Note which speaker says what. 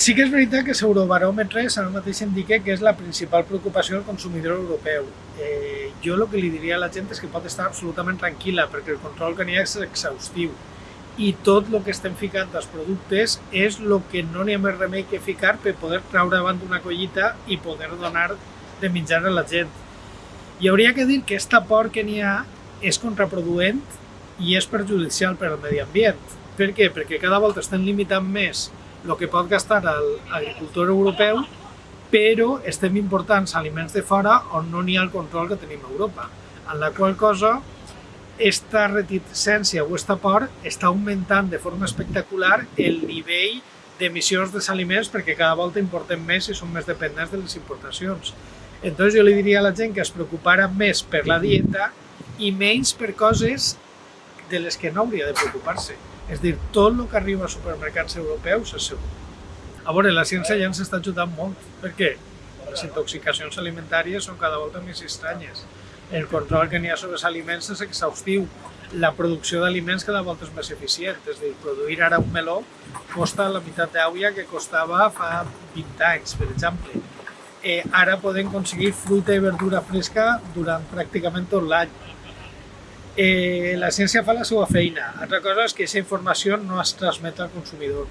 Speaker 1: Sí que és veritat que l'Eurobaròmetre ara mateix indica que és la principal preocupació del consumidor europeu. Eh, jo el que li diria a la gent és que pot estar absolutament tranquil·la perquè el control que n'hi ha és exhaustiu i tot el que estem ficant als productes és el que no n'hi ha més remei que ficar per poder treure davant d'una collita i poder donar de menjar a la gent. I hauria que dir que aquesta por que n'hi ha és contraproduent i és perjudicial per al medi ambient. Per què? Perquè cada volta estem limitant més el que pot gastar l'agricultor europeu, però estem important aliments de fora on no n'hi ha el control que tenim a Europa, en la qual cosa esta reticència o esta por està augmentant de forma espectacular el nivell d'emissions dels aliments perquè cada volta importem més i som més dependents de les importacions. Entonces jo li diria a la gent que es preocupara més per la dieta i menys per coses de les que no hauria de preocupar-se. És dir, tot el que arriba als supermercats europeus és segur. A veure, la ciència ja ens està ajudant molt. Per què? Les intoxicacions alimentàries són cada volta més estranyes. El control que n'hi ha sobre els aliments és exhaustiu. La producció d'aliments cada volta és més eficient. És dir, produir ara un meló costa la meitat d'aigua que costava fa 20 anys, per exemple. Eh, ara podem aconseguir fruita i verdura fresca durant pràcticament tot l'any eh, la ciència fa la seva feina. Altra cosa és que aquesta informació no es transmet al consumidor.